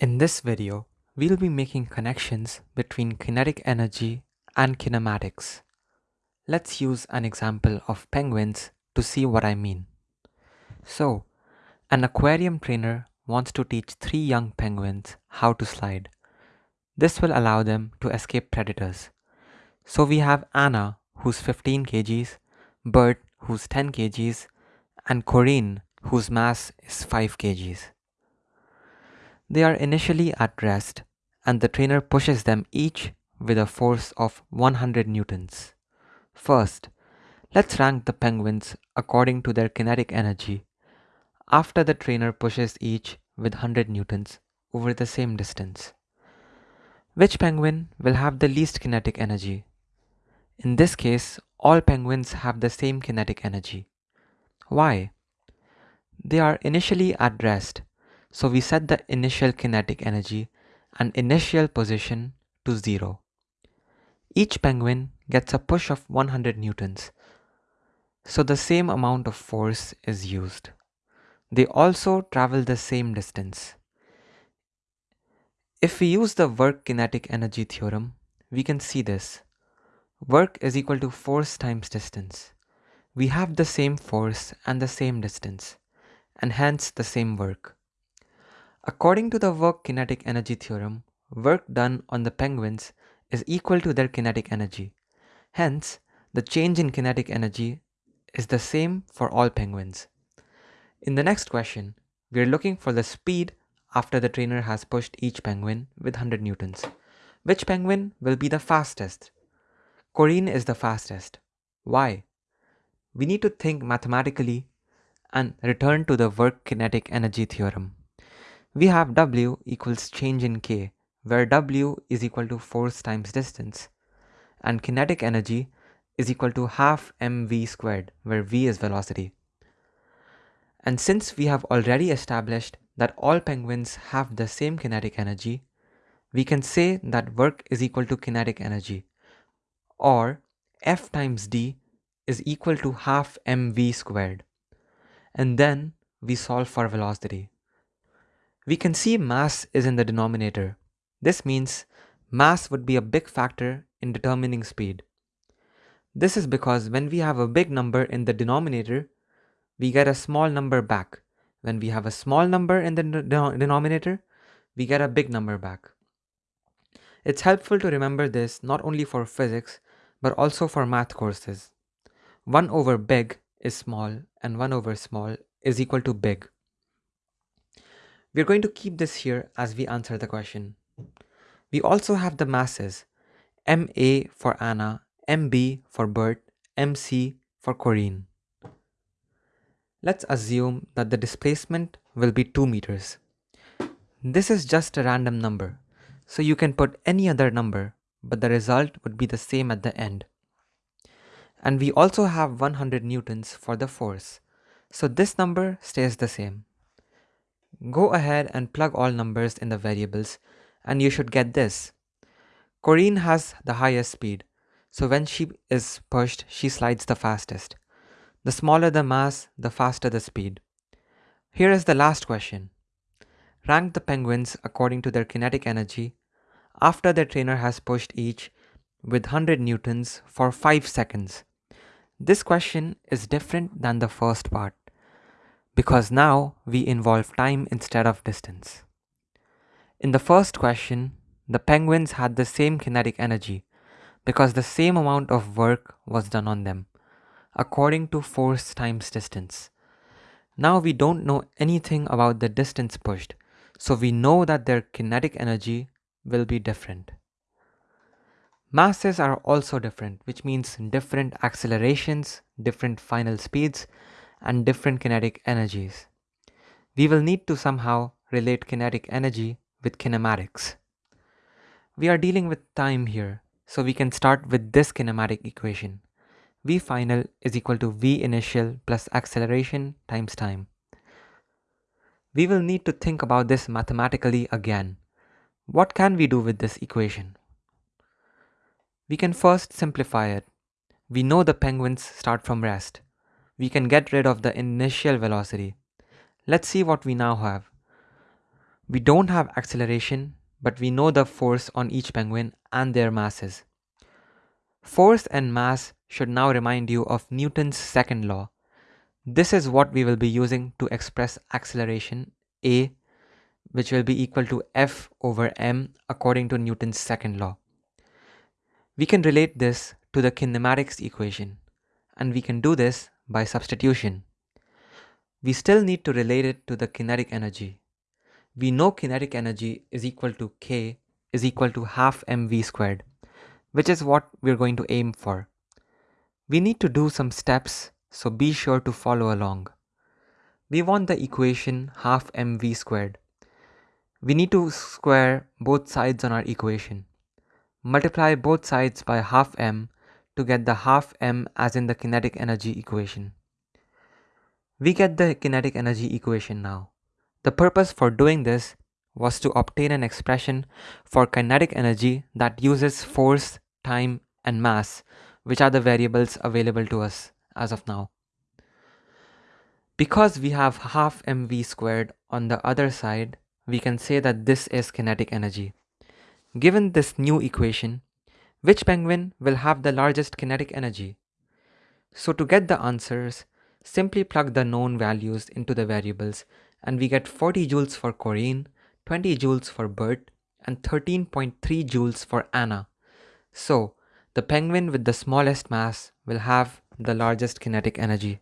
In this video, we'll be making connections between kinetic energy and kinematics. Let's use an example of penguins to see what I mean. So, an aquarium trainer wants to teach three young penguins how to slide. This will allow them to escape predators. So we have Anna, who's 15 kgs, Bert, who's 10 kgs, and Corinne, whose mass is 5 kgs. They are initially at rest and the trainer pushes them each with a force of 100 newtons. First, let's rank the penguins according to their kinetic energy after the trainer pushes each with 100 newtons over the same distance. Which penguin will have the least kinetic energy? In this case, all penguins have the same kinetic energy. Why? They are initially at rest so we set the initial kinetic energy and initial position to 0. Each penguin gets a push of 100 newtons, so the same amount of force is used. They also travel the same distance. If we use the work kinetic energy theorem, we can see this. Work is equal to force times distance. We have the same force and the same distance, and hence the same work. According to the work kinetic energy theorem, work done on the penguins is equal to their kinetic energy. Hence, the change in kinetic energy is the same for all penguins. In the next question, we are looking for the speed after the trainer has pushed each penguin with 100 newtons. Which penguin will be the fastest? Corinne is the fastest. Why? We need to think mathematically and return to the work kinetic energy theorem we have W equals change in K, where W is equal to force times distance, and kinetic energy is equal to half mv squared, where v is velocity. And since we have already established that all penguins have the same kinetic energy, we can say that work is equal to kinetic energy, or F times d is equal to half mv squared. And then we solve for velocity. We can see mass is in the denominator. This means mass would be a big factor in determining speed. This is because when we have a big number in the denominator, we get a small number back. When we have a small number in the denominator, we get a big number back. It's helpful to remember this not only for physics, but also for math courses. 1 over big is small and 1 over small is equal to big. We're going to keep this here as we answer the question. We also have the masses, MA for Anna, MB for Bert, MC for Corinne. Let's assume that the displacement will be 2 meters. This is just a random number, so you can put any other number, but the result would be the same at the end. And we also have 100 newtons for the force, so this number stays the same. Go ahead and plug all numbers in the variables and you should get this. Corinne has the highest speed, so when she is pushed, she slides the fastest. The smaller the mass, the faster the speed. Here is the last question. Rank the penguins according to their kinetic energy after their trainer has pushed each with 100 newtons for 5 seconds. This question is different than the first part because now we involve time instead of distance. In the first question, the penguins had the same kinetic energy because the same amount of work was done on them, according to force times distance. Now we don't know anything about the distance pushed, so we know that their kinetic energy will be different. Masses are also different, which means different accelerations, different final speeds, and different kinetic energies. We will need to somehow relate kinetic energy with kinematics. We are dealing with time here, so we can start with this kinematic equation. V final is equal to V initial plus acceleration times time. We will need to think about this mathematically again. What can we do with this equation? We can first simplify it. We know the penguins start from rest we can get rid of the initial velocity. Let's see what we now have. We don't have acceleration, but we know the force on each penguin and their masses. Force and mass should now remind you of Newton's second law. This is what we will be using to express acceleration A, which will be equal to F over m according to Newton's second law. We can relate this to the kinematics equation, and we can do this by substitution. We still need to relate it to the kinetic energy. We know kinetic energy is equal to k is equal to half mv squared, which is what we're going to aim for. We need to do some steps, so be sure to follow along. We want the equation half mv squared. We need to square both sides on our equation. Multiply both sides by half m to get the half m as in the kinetic energy equation. We get the kinetic energy equation now. The purpose for doing this was to obtain an expression for kinetic energy that uses force, time and mass, which are the variables available to us as of now. Because we have half mv squared on the other side, we can say that this is kinetic energy. Given this new equation, which penguin will have the largest kinetic energy? So to get the answers, simply plug the known values into the variables and we get 40 joules for Corinne, 20 joules for Bert, and 13.3 joules for Anna. So, the penguin with the smallest mass will have the largest kinetic energy.